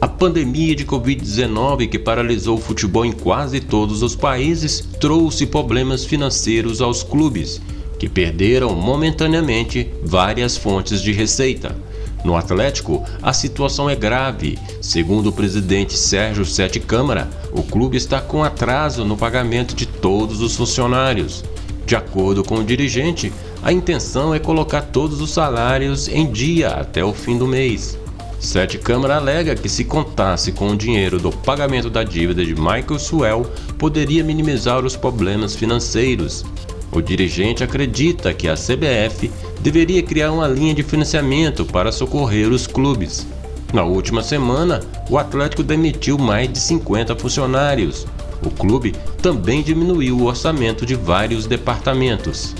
A pandemia de Covid-19 que paralisou o futebol em quase todos os países trouxe problemas financeiros aos clubes, que perderam momentaneamente várias fontes de receita. No Atlético, a situação é grave. Segundo o presidente Sérgio Sete Câmara, o clube está com atraso no pagamento de todos os funcionários. De acordo com o dirigente, a intenção é colocar todos os salários em dia até o fim do mês. Sete Câmara alega que se contasse com o dinheiro do pagamento da dívida de Michael Suell, poderia minimizar os problemas financeiros. O dirigente acredita que a CBF deveria criar uma linha de financiamento para socorrer os clubes. Na última semana, o Atlético demitiu mais de 50 funcionários. O clube também diminuiu o orçamento de vários departamentos.